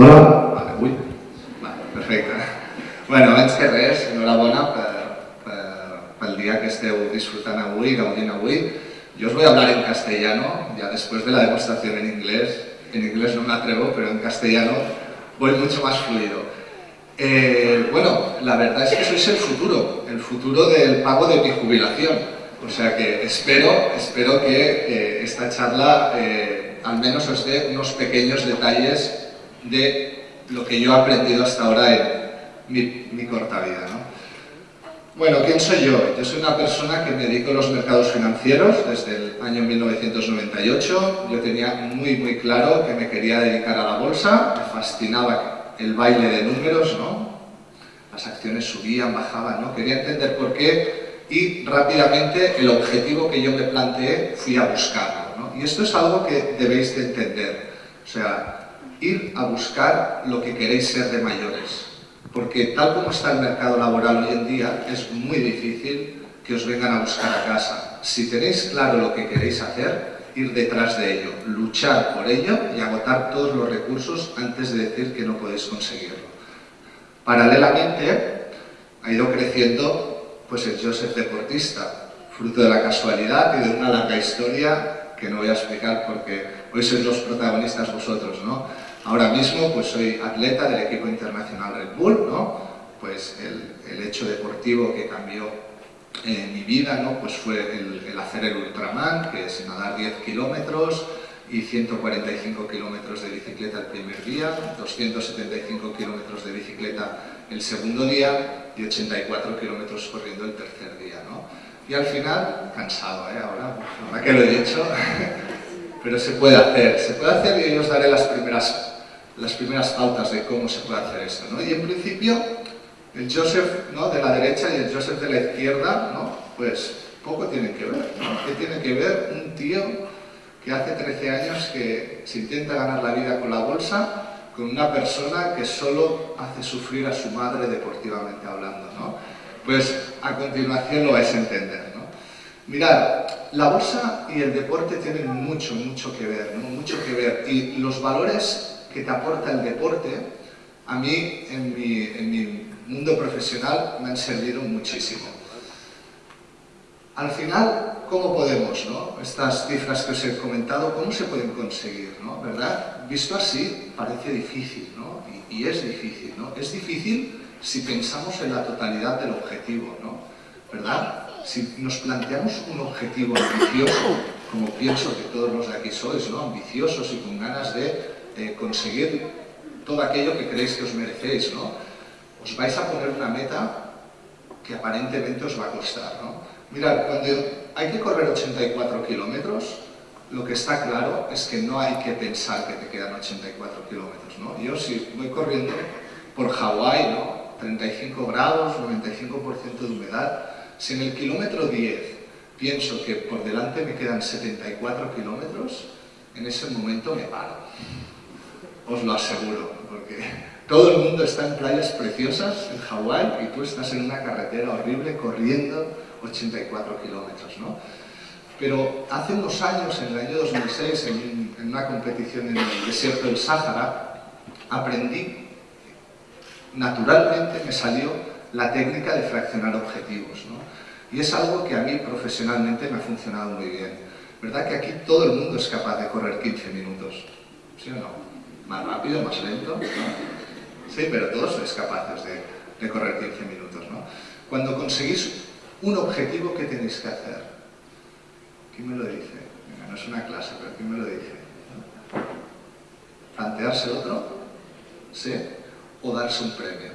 Hola? Vale, ui. Vale, perfecte. Bueno, abans que res, enhorabona per, per, pel dia que esteu disfrutant avui, gaudint avui. Yo os voy a hablar en castellano, ya después de la demostración en inglés. En inglés no me atrevo, pero en castellano voy mucho más fluido. Eh, bueno, la verdad es que sois el futuro, el futuro del pago de mi jubilación. O sea que espero, espero que eh, esta charla eh, al menos os dé unos pequeños detalles de lo que yo he aprendido hasta ahora en mi, corta vida. Bueno, ¿quién soy yo? Yo soy una persona que me dedico a los mercados financieros desde el año 1998. Yo tenía muy, muy claro que me quería dedicar a la bolsa, me fascinaba el baile de números, ¿no? Las acciones subían, bajaban, ¿no? Quería entender por qué y rápidamente el objetivo que yo me planteé fui a buscarlo, Y esto es algo que debéis de entender. O sea, ir a buscar lo que queréis ser de mayores. Porque tal como está el mercado laboral hoy en día, es muy difícil que os vengan a buscar a casa. Si tenéis claro lo que queréis hacer, ir detrás de ello, luchar por ello y agotar todos los recursos antes de decir que no podéis conseguirlo. Paralelamente, ha ido creciendo pues, el Joseph deportista, fruto de la casualidad y de una larga historia que no voy a explicar porque hoy sois los protagonistas vosotros, ¿no? Ahora mismo pues soy atleta del equipo internacional Red Bull, ¿no? Pues el, el hecho deportivo que cambió en mi vida ¿no? pues fue el, hacer el Ultraman, que es nadar 10 kilómetros y 145 kilómetros de bicicleta el primer día, 275 kilómetros de bicicleta el segundo día y 84 kilómetros corriendo el tercer día. ¿no? Y al final, cansado, ¿eh? ahora, ahora que lo he dicho, pero se puede hacer, se puede hacer y yo os daré las primeras las primeras pautas de cómo se puede hacer esto. ¿no? Y en principio, el Joseph ¿no? de la derecha y el Joseph de la izquierda, ¿no? pues poco tienen que ver. ¿no? ¿Qué tiene que ver un tío que hace 13 años que se intenta ganar la vida con la bolsa con una persona que solo hace sufrir a su madre deportivamente hablando? ¿no? Pues a continuación lo vais a entender. ¿no? Mirad, la bolsa y el deporte tienen mucho, mucho que ver, ¿no? mucho que ver. Y los valores que te aporta el deporte, a mí en mi, mundo profesional me han servido muchísimo. Al final, ¿cómo podemos, no? estas cifras que os he comentado, cómo se pueden conseguir? ¿no? ¿verdad? Visto así, parece difícil, ¿no? y, y es difícil. ¿no? Es difícil si pensamos en la totalidad del objetivo, ¿no? ¿verdad? Si nos planteamos un objetivo ambicioso, como pienso que todos los de aquí sois, ¿no? ambiciosos y con ganas de conseguir todo aquello que creéis que os merecéis, ¿no? Os vais a poner una meta que aparentemente os va a costar, ¿no? Mirad, cuando hay que correr 84 kilómetros, lo que está claro es que no hay que pensar que te quedan 84 kilómetros, ¿no? Yo si voy corriendo por Hawái, ¿no? 35 grados, 95% de humedad, si en el kilómetro 10 pienso que por delante me quedan 74 kilómetros, en ese momento me paro os lo aseguro, porque todo el mundo está en playas preciosas en Hawái y tú estás en una carretera horrible corriendo 84 kilómetros, ¿no? Pero hace unos años, en el año 2006, en, en una competición en el desierto del Sáhara, aprendí, naturalmente me salió la técnica de fraccionar objetivos, ¿no? Y es algo que a mí profesionalmente me ha funcionado muy bien. ¿Verdad que aquí todo el mundo es capaz de correr 15 minutos? ¿Sí o no? Más rápido, más lento, Sí, pero todos sois capaces de, correr 15 minutos, ¿no? Cuando conseguís un objetivo, ¿qué tenéis que hacer? ¿Quién me lo dice? no es una clase, pero ¿quién me lo dice? ¿Plantearse otro? ¿Sí? ¿O darse un premio?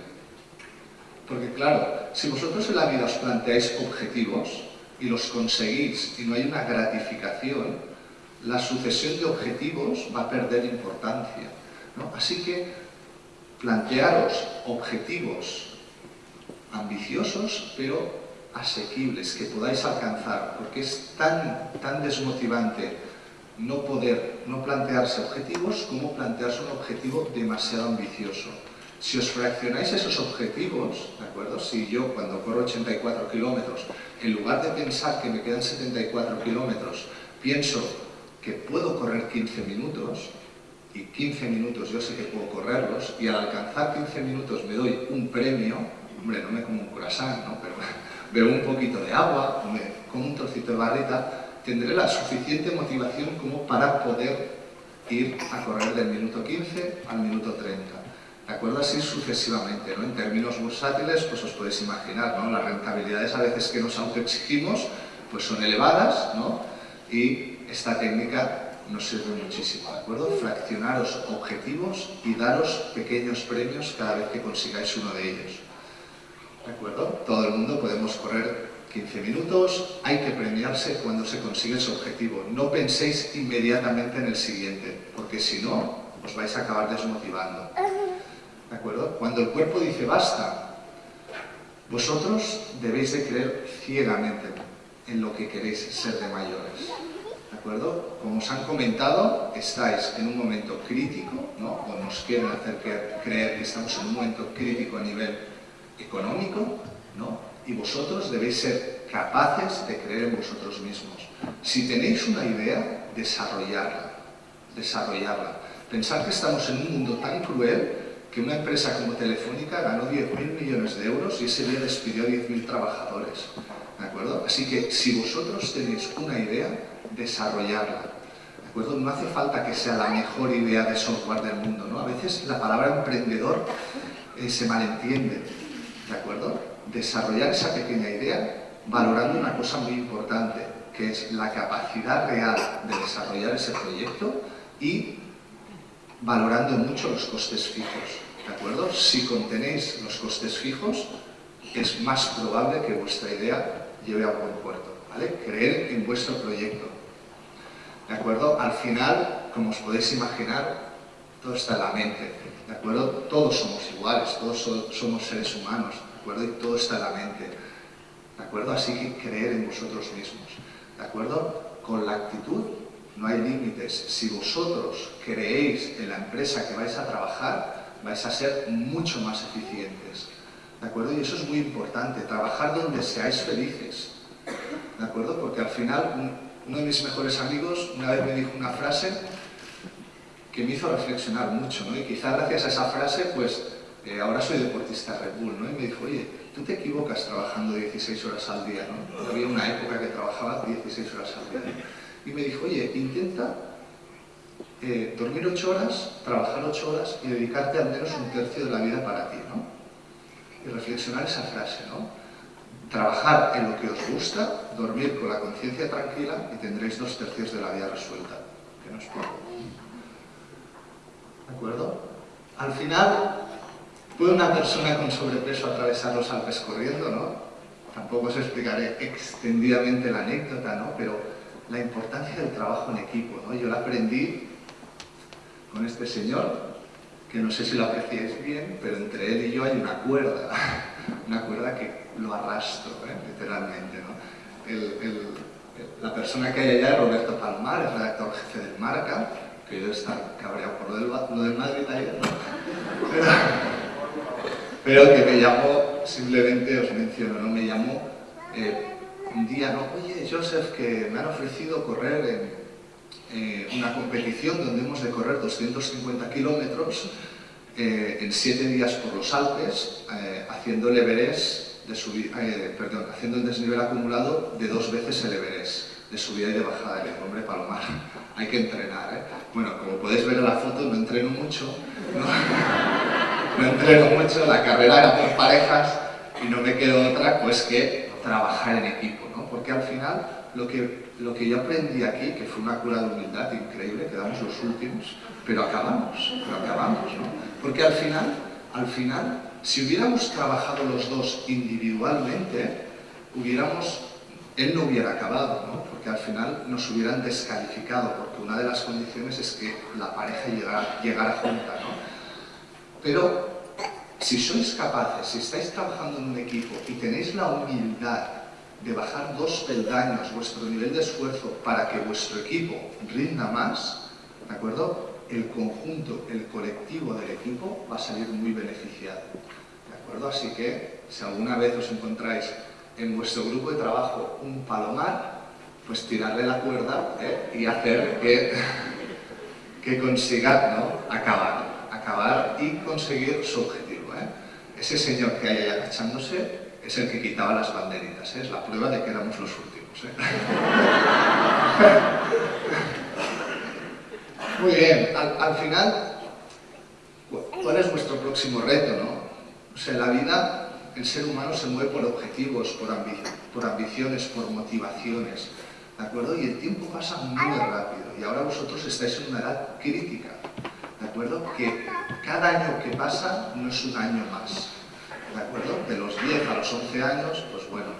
Porque claro, si vosotros en la vida os planteáis objetivos y los conseguís y no hay una gratificación, la sucesión de objetivos va a perder importancia. Así que plantearos objetivos ambiciosos, pero asequibles, que podáis alcanzar, porque es tan, tan desmotivante no poder, no plantearse objetivos como plantearse un objetivo demasiado ambicioso. Si os fraccionáis esos objetivos, ¿de acuerdo? Si yo cuando corro 84 kilómetros, en lugar de pensar que me quedan 74 kilómetros, pienso que puedo correr 15 minutos, y 15 minutos yo sé que puedo correrlos y al alcanzar 15 minutos me doy un premio, hombre, no me como un croissant, ¿no? pero bebo un poquito de agua, me como un trocito de barrita, tendré la suficiente motivación como para poder ir a correr del minuto 15 al minuto 30. ¿De acuerdo? Así sucesivamente, ¿no? En términos bursátiles, pues os podéis imaginar, ¿no? Las rentabilidades a veces que nos autoexigimos, pues son elevadas, ¿no? Y esta técnica nos sirve muchísimo, ¿de acuerdo? Fraccionaros objetivos y daros pequeños premios cada vez que consigáis uno de ellos. ¿De acuerdo? Todo el mundo podemos correr 15 minutos, hay que premiarse cuando se consigue ese objetivo. No penséis inmediatamente en el siguiente, porque si no, os vais a acabar desmotivando. ¿De acuerdo? Cuando el cuerpo dice basta, vosotros debéis de creer ciegamente en lo que queréis ser de mayores. ¿De acuerdo? Como os han comentado, estáis en un momento crítico, ¿no? o nos quieren hacer creer que estamos en un momento crítico a nivel económico, ¿no? y vosotros debéis ser capaces de creer en vosotros mismos. Si tenéis una idea, desarrollarla, desarrollarla. Pensar que estamos en un mundo tan cruel que una empresa como Telefónica ganó 10.000 millones de euros y ese día despidió a 10.000 trabajadores. ¿De acuerdo? Así que si vosotros tenéis una idea, desarrollarla. ¿De acuerdo? No hace falta que sea la mejor idea de software del mundo, ¿no? A veces la palabra emprendedor eh, se malentiende, ¿de acuerdo? Desarrollar esa pequeña idea valorando una cosa muy importante, que es la capacidad real de desarrollar ese proyecto y valorando mucho los costes fijos, ¿de acuerdo? Si contenéis los costes fijos, es más probable que vuestra idea lleve a buen puerto, ¿vale? Creer en vuestro proyecto, ¿de acuerdo? Al final, como os podéis imaginar, todo está en la mente, ¿de acuerdo? Todos somos iguales, todos somos seres humanos, ¿de acuerdo? Y todo está en la mente, ¿de acuerdo? Así que creer en vosotros mismos, ¿de acuerdo? Con la actitud no hay límites. Si vosotros creéis en la empresa que vais a trabajar, vais a ser mucho más eficientes. ¿De acuerdo? Y eso es muy importante, trabajar donde seáis felices. ¿De acuerdo? Porque al final, uno de mis mejores amigos una vez me dijo una frase que me hizo reflexionar mucho, ¿no? Y quizá gracias a esa frase, pues, eh, ahora soy deportista Red Bull, ¿no? Y me dijo, oye, tú te equivocas trabajando 16 horas al día, ¿no? Había una época que trabajaba 16 horas al día y me dijo, oye, intenta eh, dormir ocho horas, trabajar ocho horas y dedicarte al menos un tercio de la vida para ti, ¿no? Y reflexionar esa frase, ¿no? Trabajar en lo que os gusta, dormir con la conciencia tranquila y tendréis dos tercios de la vida resuelta, que no es poco. ¿De acuerdo? Al final, ¿puede una persona con sobrepeso atravesar los Alpes corriendo, no? Tampoco os explicaré extendidamente la anécdota, ¿no? Pero la importancia del trabajo en equipo. ¿no? Yo la aprendí con este señor, que no sé si lo apreciáis bien, pero entre él y yo hay una cuerda, una cuerda que lo arrastro, ¿eh? literalmente. la persona que hay allá es Roberto Palmar, es redactor jefe del Marca, que yo estar cabreado por lo del, lo del Madrid ayer, ¿no? pero, que me llamó, simplemente os menciono, ¿no? me llamó eh, un día, ¿no? Oye, Joseph, que me han ofrecido correr en eh, una competición donde hemos de correr 250 kilómetros eh, en 7 días por los Alpes, eh, haciendo el Everest, de subir, perdón, haciendo el desnivel acumulado de dos veces el Everest, de subida y de bajada. del hombre, Palomar, hay que entrenar, ¿eh? Bueno, como podéis ver en la foto, no entreno mucho, no, no entreno mucho, la carrera era por parejas y no me quedó otra pues que trabajar en equipo porque al final lo que, lo que yo aprendí aquí, que fue una cura de humildad increíble, quedamos los últimos, pero acabamos, pero acabamos, ¿no? Porque al final, al final, si hubiéramos trabajado los dos individualmente, hubiéramos, él no hubiera acabado, ¿no? Porque al final nos hubieran descalificado, porque una de las condiciones es que la pareja llegara, llegara junta, ¿no? Pero si sois capaces, si estáis trabajando en un equipo y tenéis la humildad de bajar dos peldaños vuestro nivel de esfuerzo para que vuestro equipo rinda más, ¿de acuerdo? El conjunto, el colectivo del equipo va a salir muy beneficiado, ¿de acuerdo? Así que, si alguna vez os encontráis en vuestro grupo de trabajo un palomar, pues tirarle la cuerda ¿eh? y hacer que, que consiga ¿no? acabar, acabar y conseguir su objetivo. ¿eh? Ese señor que hay ahí agachándose es el que quitaba las banderitas, ¿eh? es la prueba de que éramos los últimos. ¿eh? Muy bien, al, final, ¿cuál es vuestro próximo reto? ¿no? O sea, la vida, el ser humano se mueve por objetivos, por, por ambiciones, por motivaciones, ¿de acuerdo? Y el tiempo pasa muy rápido y ahora vosotros estáis en una edad crítica, ¿de acuerdo? Que cada año que pasa no es un año más, ¿de acuerdo? De los 10 a los 11 años, pues bueno,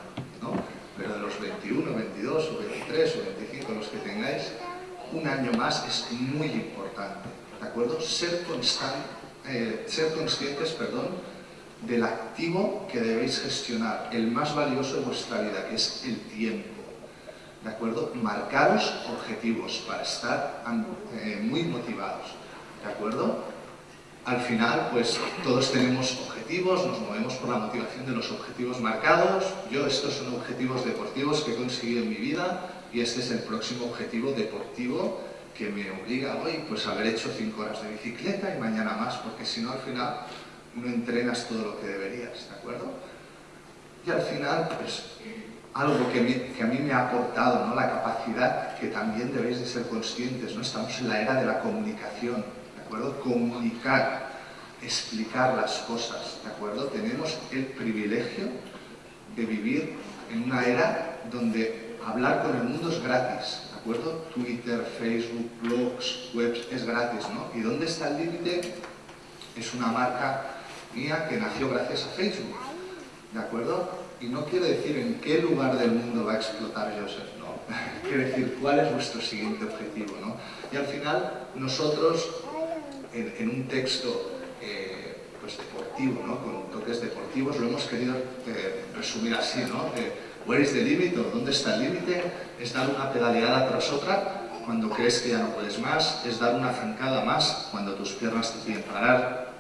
¿no? Pero de los 21, 22 o 23 o 25, los que tengáis, un año más es muy importante, ¿de acuerdo? Ser, eh, ser conscientes, perdón, del activo que debéis gestionar, el más valioso de vuestra vida, que es el tiempo. ¿De acuerdo? Marcaros objetivos para estar eh, muy motivados. ¿De acuerdo? Al final, pues todos tenemos objetivos, nos movemos por la motivación de los objetivos marcados. Yo, estos son objetivos deportivos que he conseguido en mi vida y este es el próximo objetivo deportivo que me obliga hoy pues, a haber hecho cinco horas de bicicleta y mañana más, porque si no, al final no entrenas todo lo que deberías, ¿de acuerdo? Y al final, pues, algo que, que, a mí me ha aportado, ¿no? la capacidad que también debéis de ser conscientes, ¿no? estamos en la era de la comunicación, ¿de acuerdo? Comunicar, explicar las cosas, ¿de acuerdo? Tenemos el privilegio de vivir en una era donde hablar con el mundo es gratis, ¿de acuerdo? Twitter, Facebook, blogs, webs, es gratis, ¿no? ¿Y dónde está el límite? Es una marca mía que nació gracias a Facebook, ¿de acuerdo? Y no quiero decir en qué lugar del mundo va a explotar Joseph, no. Quiero decir cuál es vuestro siguiente objetivo, ¿no? Y al final, nosotros, en, un texto eh, pues deportivo, ¿no? Con toques deportivos, lo hemos querido eh, resumir así, ¿no? where is the limit? ¿Dónde está el límite? Es dar una pedaleada tras otra cuando crees que ya no puedes más, es dar una zancada más cuando tus piernas te piden parar,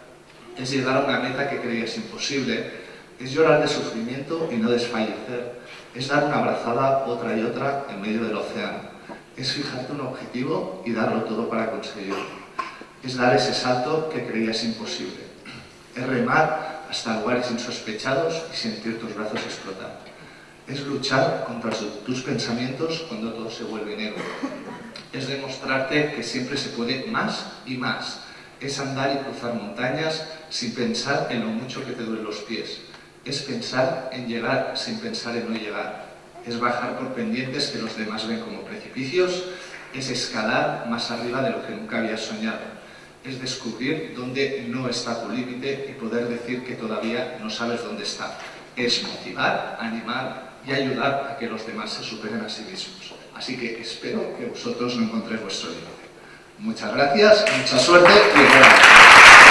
es llegar a una meta que creías imposible, es llorar de sufrimiento y no desfallecer, es dar una abrazada otra y otra en medio del océano, es fijarte un objetivo y darlo todo para conseguirlo, es dar ese salto que creías imposible, es remar hasta lugares insospechados y sentir tus brazos explotar, es luchar contra tus pensamientos cuando todo se vuelve negro, es demostrarte que siempre se puede más y más, es andar y cruzar montañas sin pensar en lo mucho que te duelen los pies. Es pensar en llegar sin pensar en no llegar. Es bajar por pendientes que los demás ven como precipicios. Es escalar más arriba de lo que nunca habías soñado. Es descubrir dónde no está tu límite y poder decir que todavía no sabes dónde está. Es motivar, animar y ayudar a que los demás se superen a sí mismos. Así que espero que vosotros no encontréis vuestro límite. Muchas gracias, mucha suerte y gracias.